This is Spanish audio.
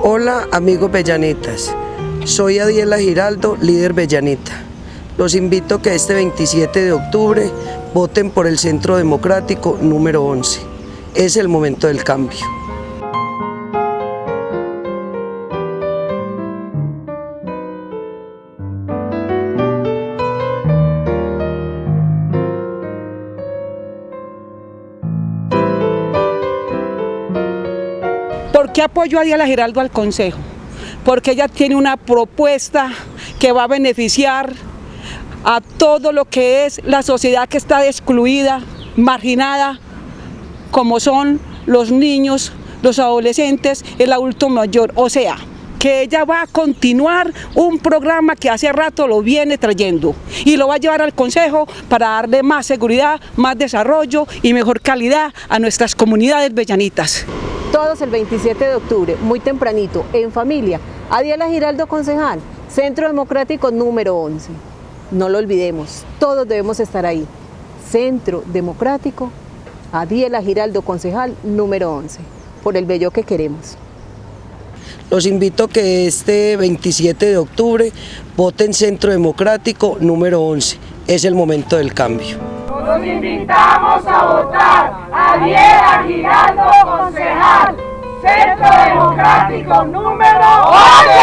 Hola amigos Bellanitas, soy Adiela Giraldo, líder Bellanita. Los invito a que este 27 de octubre voten por el Centro Democrático número 11. Es el momento del cambio. ¿Por qué apoyo a Diana Giraldo al Consejo? Porque ella tiene una propuesta que va a beneficiar a todo lo que es la sociedad que está excluida, marginada, como son los niños, los adolescentes, el adulto mayor. O sea, que ella va a continuar un programa que hace rato lo viene trayendo y lo va a llevar al Consejo para darle más seguridad, más desarrollo y mejor calidad a nuestras comunidades bellanitas. Todos el 27 de octubre, muy tempranito, en familia, Adiela Giraldo Concejal, Centro Democrático número 11. No lo olvidemos, todos debemos estar ahí. Centro Democrático, Adiela Giraldo Concejal número 11, por el bello que queremos. Los invito a que este 27 de octubre voten Centro Democrático número 11. Es el momento del cambio. Los invitamos a votar a Diela Giraldo Democrático número 11.